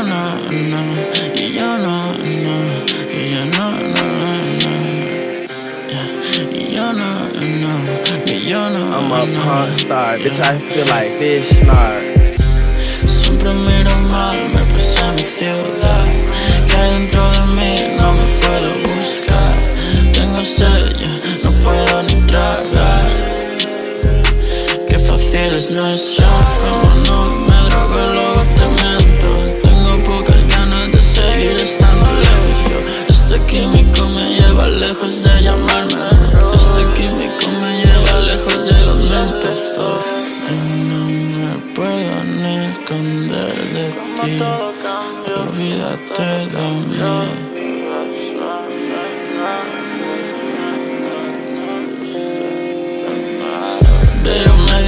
Yo no, no, y yo no, no, y yo no, no, no. Y yo no, no, y yo no. I'm a punk star, bitch. I feel like fish snark. Siempre miro mal, me pesa mi ciudad. Que hay dentro de mí no me puedo buscar. Tengo sello, no puedo ni tragar. Qué fácil es nuestro, Este químico me lleva lejos de donde empezó. Y no me puedo ni esconder de ti. Olvídate de mí. Que